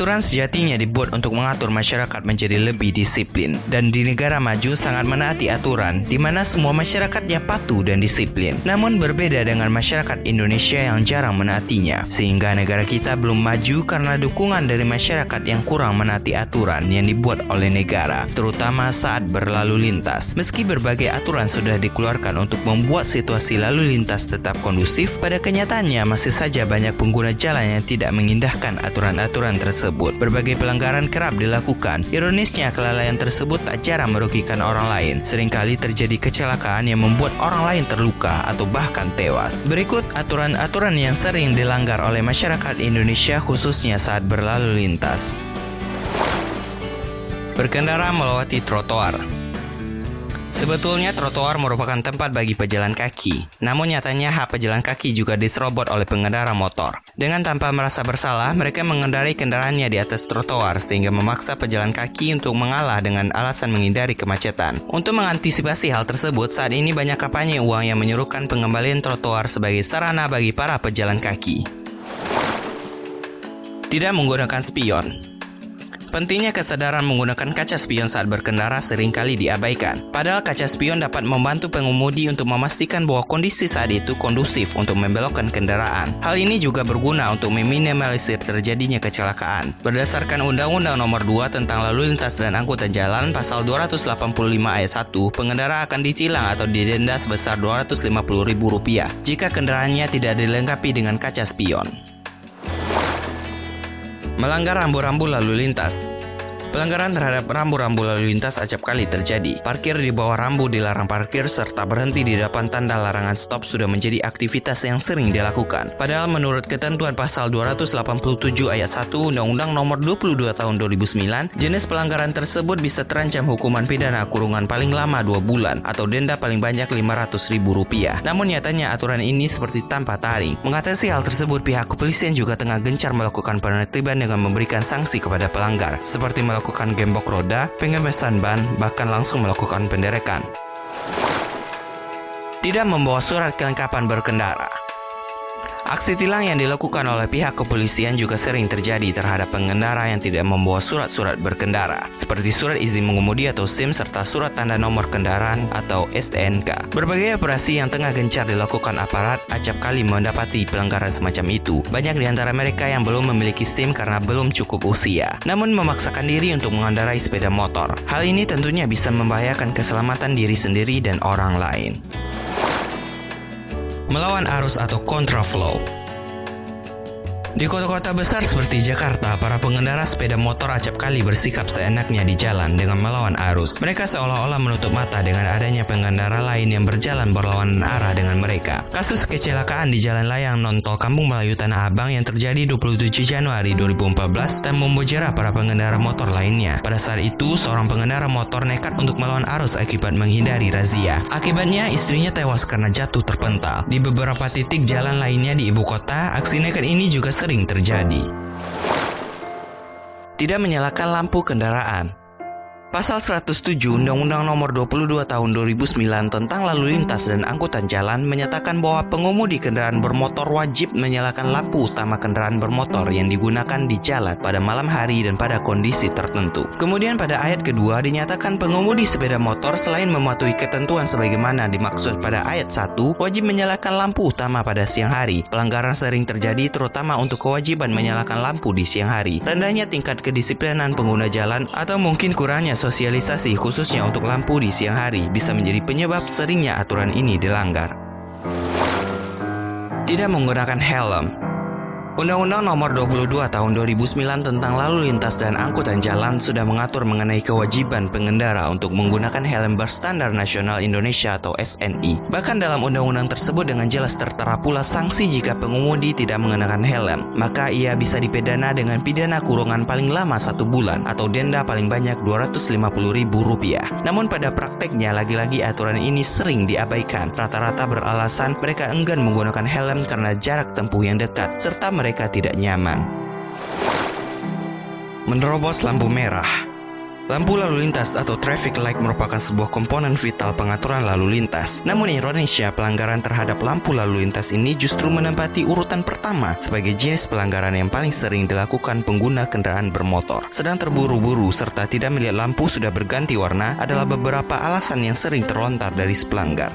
Aturan sejatinya dibuat untuk mengatur masyarakat menjadi lebih disiplin dan di negara maju sangat menaati aturan di mana semua masyarakatnya patuh dan disiplin. Namun berbeda dengan masyarakat Indonesia yang jarang menaatinya sehingga negara kita belum maju karena dukungan dari masyarakat yang kurang menaati aturan yang dibuat oleh negara terutama saat berlalu lintas. Meski berbagai aturan sudah dikeluarkan untuk membuat situasi lalu lintas tetap kondusif, pada kenyataannya masih saja banyak pengguna jalan yang tidak mengindahkan aturan-aturan tersebut tersebut. Berbagai pelanggaran kerap dilakukan. Ironisnya, kelalaian tersebut tak jarang merugikan orang lain. Seringkali terjadi kecelakaan yang membuat orang lain terluka atau bahkan tewas. Berikut aturan-aturan yang sering dilanggar oleh masyarakat Indonesia khususnya saat berlalu lintas. Berkendara melewati trotoar. Sebetulnya trotoar merupakan tempat bagi pejalan kaki, namun nyatanya hak pejalan kaki juga diserobot oleh pengendara motor. Dengan tanpa merasa bersalah, mereka mengendarai kendaraannya di atas trotoar sehingga memaksa pejalan kaki untuk mengalah dengan alasan menghindari kemacetan. Untuk mengantisipasi hal tersebut, saat ini banyak kampanye uang yang menyuruhkan pengembalian trotoar sebagai sarana bagi para pejalan kaki. Tidak menggunakan spion Pentingnya kesadaran menggunakan kaca spion saat berkendara sering kali diabaikan. Padahal kaca spion dapat membantu pengemudi untuk memastikan bahwa kondisi saat itu kondusif untuk membelokkan kendaraan. Hal ini juga berguna untuk meminimalisir terjadinya kecelakaan. Berdasarkan Undang-Undang Nomor 2 tentang Lalu Lintas dan Angkutan Jalan Pasal 285 ayat 1, pengendara akan ditilang atau didenda sebesar Rp250.000 jika kendaraannya tidak dilengkapi dengan kaca spion. Melanggar rambu-rambu lalu lintas Pelanggaran terhadap rambu-rambu lalu lintas acap kali terjadi. Parkir di bawah rambu dilarang parkir serta berhenti di depan tanda larangan stop sudah menjadi aktivitas yang sering dilakukan. Padahal menurut ketentuan pasal 287 ayat 1 Undang-Undang Nomor 22 Tahun 2009, jenis pelanggaran tersebut bisa terancam hukuman pidana kurungan paling lama 2 bulan atau denda paling banyak Rp500.000. Namun nyatanya aturan ini seperti tanpa taring. Mengatasi hal tersebut, pihak kepolisian juga tengah gencar melakukan penertiban dengan memberikan sanksi kepada pelanggar, seperti melakukan melakukan gembok roda, pengemesan ban, bahkan langsung melakukan penderekan. Tidak membawa surat kelengkapan berkendara. Aksi tilang yang dilakukan oleh pihak kepolisian juga sering terjadi terhadap pengendara yang tidak membawa surat-surat berkendara, seperti surat izin mengemudi atau SIM serta surat tanda nomor kendaraan atau STNK. Berbagai operasi yang tengah gencar dilakukan aparat acap kali mendapati pelanggaran semacam itu. Banyak di antara mereka yang belum memiliki SIM karena belum cukup usia, namun memaksakan diri untuk mengendarai sepeda motor. Hal ini tentunya bisa membahayakan keselamatan diri sendiri dan orang lain melawan arus atau kontraflow. Di kota-kota besar seperti Jakarta, para pengendara sepeda motor acap kali bersikap seenaknya di jalan dengan melawan arus. Mereka seolah-olah menutup mata dengan adanya pengendara lain yang berjalan berlawanan arah dengan mereka. Kasus kecelakaan di jalan layang non-tol Kampung Melayu Tanah Abang yang terjadi 27 Januari 2014 dan membuat para pengendara motor lainnya. Pada saat itu, seorang pengendara motor nekat untuk melawan arus akibat menghindari razia. Akibatnya, istrinya tewas karena jatuh terpental. Di beberapa titik jalan lainnya di ibu kota, aksi nekat ini juga sering terjadi. Tidak menyalakan lampu kendaraan Pasal 107 Undang-Undang Nomor 22 Tahun 2009 tentang Lalu Lintas dan Angkutan Jalan menyatakan bahwa pengemudi kendaraan bermotor wajib menyalakan lampu utama kendaraan bermotor yang digunakan di jalan pada malam hari dan pada kondisi tertentu. Kemudian pada ayat kedua dinyatakan pengemudi sepeda motor selain mematuhi ketentuan sebagaimana dimaksud pada ayat 1 wajib menyalakan lampu utama pada siang hari. Pelanggaran sering terjadi terutama untuk kewajiban menyalakan lampu di siang hari. Rendahnya tingkat kedisiplinan pengguna jalan atau mungkin kurangnya sosialisasi khususnya untuk lampu di siang hari bisa menjadi penyebab seringnya aturan ini dilanggar. Tidak menggunakan helm Undang-Undang Nomor 22 Tahun 2009 tentang Lalu Lintas dan Angkutan Jalan sudah mengatur mengenai kewajiban pengendara untuk menggunakan helm berstandar nasional Indonesia atau SNI. Bahkan dalam undang-undang tersebut dengan jelas tertera pula sanksi jika pengemudi tidak mengenakan helm, maka ia bisa dipidana dengan pidana kurungan paling lama satu bulan atau denda paling banyak Rp250.000. Namun pada prakteknya lagi-lagi aturan ini sering diabaikan. Rata-rata beralasan mereka enggan menggunakan helm karena jarak tempuh yang dekat serta mereka mereka tidak nyaman. Menerobos lampu merah Lampu lalu lintas atau traffic light merupakan sebuah komponen vital pengaturan lalu lintas. Namun Indonesia, pelanggaran terhadap lampu lalu lintas ini justru menempati urutan pertama sebagai jenis pelanggaran yang paling sering dilakukan pengguna kendaraan bermotor. Sedang terburu-buru serta tidak melihat lampu sudah berganti warna adalah beberapa alasan yang sering terlontar dari pelanggar.